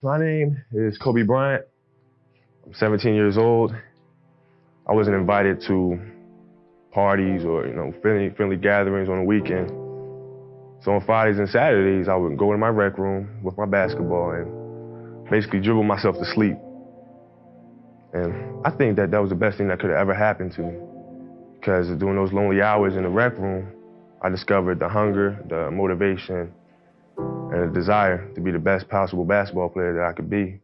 My name is Kobe Bryant. I'm 17 years old. I wasn't invited to parties or you know friendly, friendly gatherings on the weekend. So on Fridays and Saturdays, I would go in my rec room with my basketball and basically dribble myself to sleep. And I think that that was the best thing that could have ever happened to me. Because during those lonely hours in the rec room, I discovered the hunger, the motivation, and a desire to be the best possible basketball player that I could be.